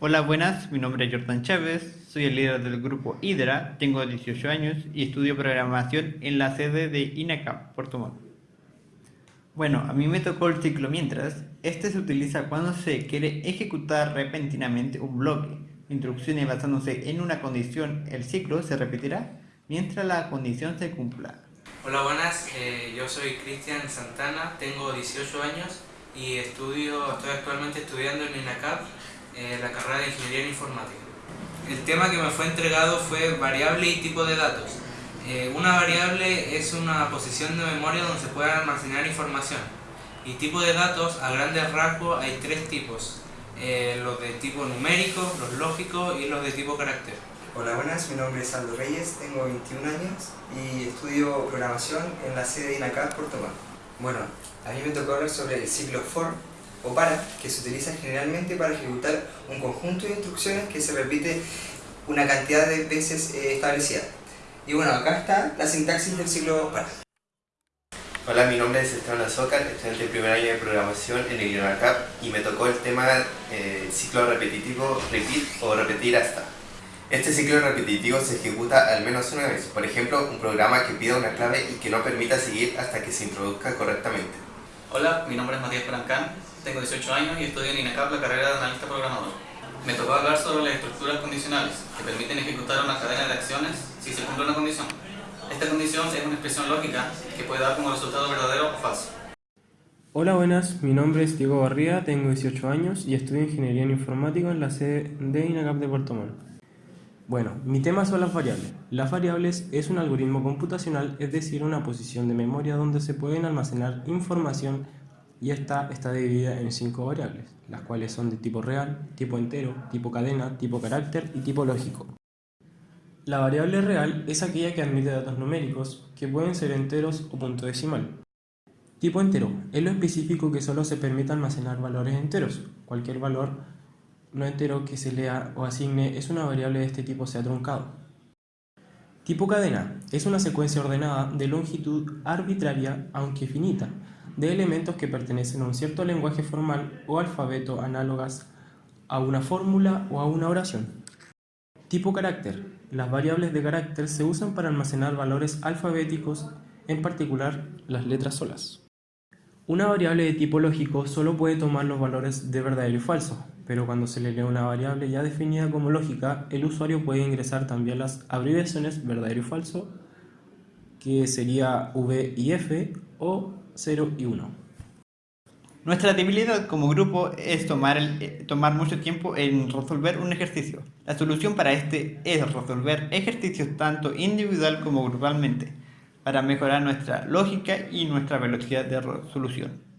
Hola, buenas, mi nombre es Jordan Chávez, soy el líder del grupo Hydra, tengo 18 años y estudio programación en la sede de INACAP, Puerto Montt. Bueno, a mí me tocó el ciclo mientras. Este se utiliza cuando se quiere ejecutar repentinamente un bloque. Instrucciones basándose en una condición, el ciclo se repetirá mientras la condición se cumpla. Hola, buenas, eh, yo soy Cristian Santana, tengo 18 años y estudio, estoy actualmente estudiando en INACAP eh, la carrera de Ingeniería Informática. El tema que me fue entregado fue variable y tipo de datos. Eh, una variable es una posición de memoria donde se puede almacenar información. Y tipo de datos, a grandes rasgos, hay tres tipos. Eh, los de tipo numérico, los lógicos y los de tipo carácter. Hola, buenas, mi nombre es Aldo Reyes, tengo 21 años y estudio programación en la sede de INACAP Puerto Montt. Bueno, a mí me tocó hablar sobre el ciclo for o para, que se utiliza generalmente para ejecutar un conjunto de instrucciones que se repite una cantidad de veces eh, establecida. Y bueno, acá está la sintaxis del ciclo para. Hola, mi nombre es Esteban Azócar, estudiante de primer año de programación en el INACAP y me tocó el tema eh, ciclo repetitivo repeat o repetir hasta. Este ciclo repetitivo se ejecuta al menos una vez, por ejemplo, un programa que pida una clave y que no permita seguir hasta que se introduzca correctamente. Hola, mi nombre es Matías Parancán, tengo 18 años y estudio en INACAP la carrera de analista programador. Me tocó hablar sobre las estructuras condicionales, que permiten ejecutar una cadena de acciones si se cumple una condición. Esta condición es una expresión lógica que puede dar como resultado verdadero o falso. Hola, buenas. Mi nombre es Diego Barría, tengo 18 años y estudio Ingeniería en Informática en la sede de INACAP de Puerto Montt. Bueno, mi tema son las variables. Las variables es un algoritmo computacional, es decir, una posición de memoria donde se pueden almacenar información y esta está dividida en cinco variables, las cuales son de tipo real, tipo entero, tipo cadena, tipo carácter y tipo lógico. La variable real es aquella que admite datos numéricos, que pueden ser enteros o punto decimal. Tipo entero es lo específico que solo se permite almacenar valores enteros. Cualquier valor no entero que se lea o asigne es una variable de este tipo sea truncado. Tipo cadena es una secuencia ordenada de longitud arbitraria aunque finita, de elementos que pertenecen a un cierto lenguaje formal o alfabeto análogas a una fórmula o a una oración. Tipo carácter. Las variables de carácter se usan para almacenar valores alfabéticos, en particular las letras solas. Una variable de tipo lógico solo puede tomar los valores de verdadero y falso, pero cuando se le lee una variable ya definida como lógica, el usuario puede ingresar también las abreviaciones verdadero y falso, que sería V y F, o 0 y 1. Nuestra debilidad como grupo es tomar, eh, tomar mucho tiempo en resolver un ejercicio. La solución para este es resolver ejercicios tanto individual como grupalmente para mejorar nuestra lógica y nuestra velocidad de resolución.